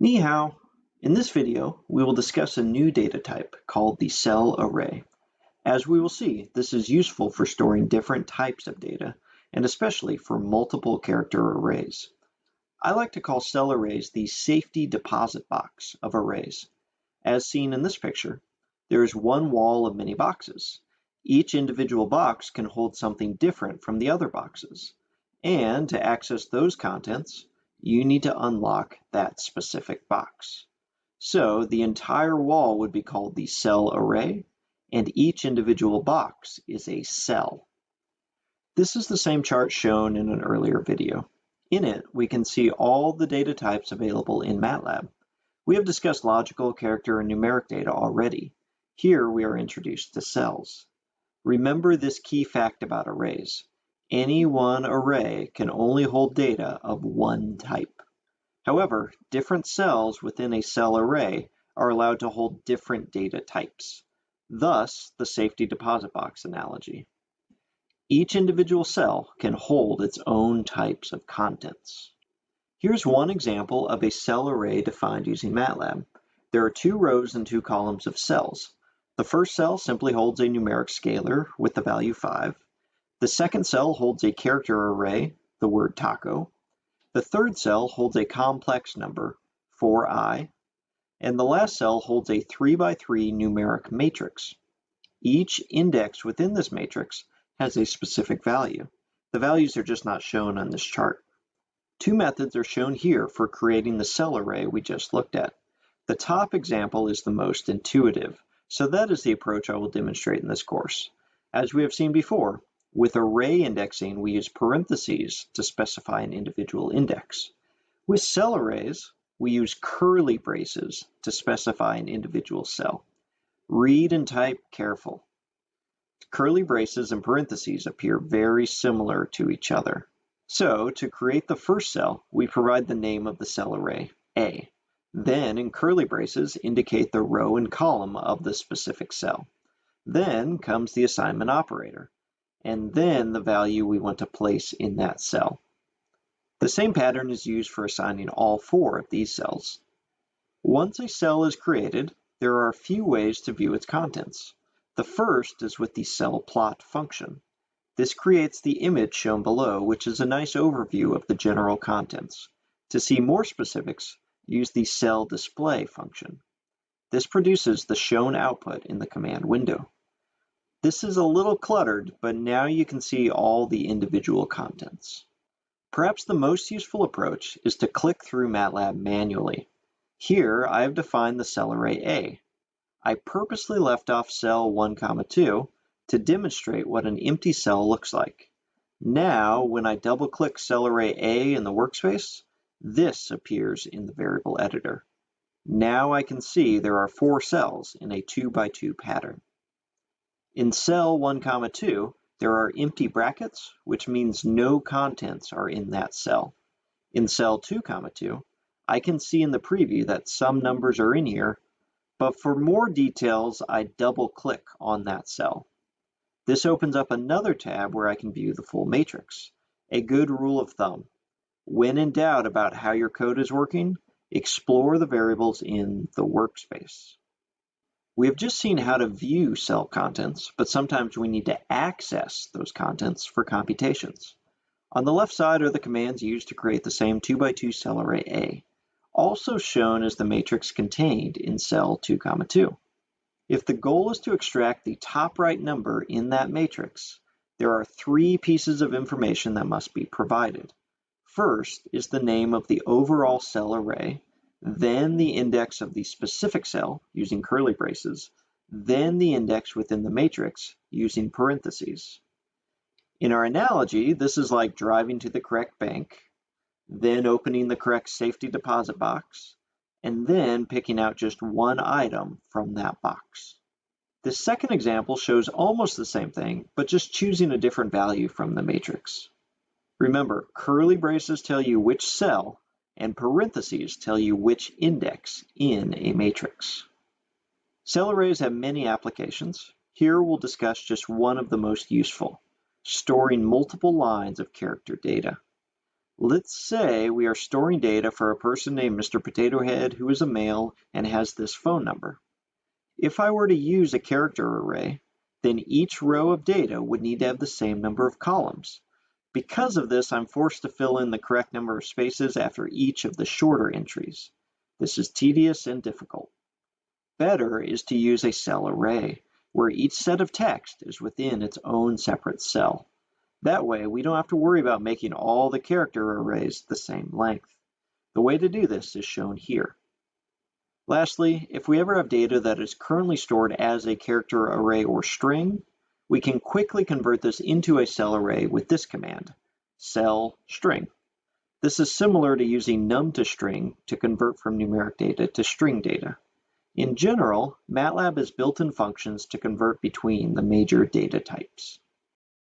Ni hao. In this video, we will discuss a new data type called the cell array. As we will see, this is useful for storing different types of data, and especially for multiple character arrays. I like to call cell arrays the safety deposit box of arrays. As seen in this picture, there is one wall of many boxes. Each individual box can hold something different from the other boxes. And to access those contents, you need to unlock that specific box. So the entire wall would be called the cell array, and each individual box is a cell. This is the same chart shown in an earlier video. In it, we can see all the data types available in MATLAB. We have discussed logical, character, and numeric data already. Here we are introduced to cells. Remember this key fact about arrays. Any one array can only hold data of one type. However, different cells within a cell array are allowed to hold different data types. Thus, the safety deposit box analogy. Each individual cell can hold its own types of contents. Here's one example of a cell array defined using MATLAB. There are two rows and two columns of cells. The first cell simply holds a numeric scalar with the value 5. The second cell holds a character array, the word taco. The third cell holds a complex number, 4i, and the last cell holds a 3 by 3 numeric matrix. Each index within this matrix has a specific value. The values are just not shown on this chart. Two methods are shown here for creating the cell array we just looked at. The top example is the most intuitive, so that is the approach I will demonstrate in this course. As we have seen before, with array indexing, we use parentheses to specify an individual index. With cell arrays, we use curly braces to specify an individual cell. Read and type careful. Curly braces and parentheses appear very similar to each other. So to create the first cell, we provide the name of the cell array, A. Then in curly braces indicate the row and column of the specific cell. Then comes the assignment operator and then the value we want to place in that cell. The same pattern is used for assigning all four of these cells. Once a cell is created, there are a few ways to view its contents. The first is with the cell plot function. This creates the image shown below, which is a nice overview of the general contents. To see more specifics, use the cell display function. This produces the shown output in the command window. This is a little cluttered, but now you can see all the individual contents. Perhaps the most useful approach is to click through MATLAB manually. Here I have defined the cell array A. I purposely left off cell 1, comma 2 to demonstrate what an empty cell looks like. Now, when I double click cell array A in the workspace, this appears in the variable editor. Now I can see there are four cells in a 2 by 2 pattern. In cell 1, comma 2, there are empty brackets, which means no contents are in that cell. In cell 2, comma 2, I can see in the preview that some numbers are in here, but for more details, I double click on that cell. This opens up another tab where I can view the full matrix. A good rule of thumb. When in doubt about how your code is working, explore the variables in the workspace. We have just seen how to view cell contents, but sometimes we need to access those contents for computations. On the left side are the commands used to create the same 2 by 2 cell array A, also shown as the matrix contained in cell 2, 2. If the goal is to extract the top right number in that matrix, there are three pieces of information that must be provided. First is the name of the overall cell array, then the index of the specific cell using curly braces, then the index within the matrix using parentheses. In our analogy, this is like driving to the correct bank, then opening the correct safety deposit box, and then picking out just one item from that box. The second example shows almost the same thing, but just choosing a different value from the matrix. Remember, curly braces tell you which cell and parentheses tell you which index in a matrix. Cell arrays have many applications. Here we'll discuss just one of the most useful, storing multiple lines of character data. Let's say we are storing data for a person named Mr. Potato Head who is a male and has this phone number. If I were to use a character array, then each row of data would need to have the same number of columns. Because of this, I'm forced to fill in the correct number of spaces after each of the shorter entries. This is tedious and difficult. Better is to use a cell array, where each set of text is within its own separate cell. That way, we don't have to worry about making all the character arrays the same length. The way to do this is shown here. Lastly, if we ever have data that is currently stored as a character array or string, we can quickly convert this into a cell array with this command, cell string. This is similar to using num to string to convert from numeric data to string data. In general, MATLAB has built-in functions to convert between the major data types.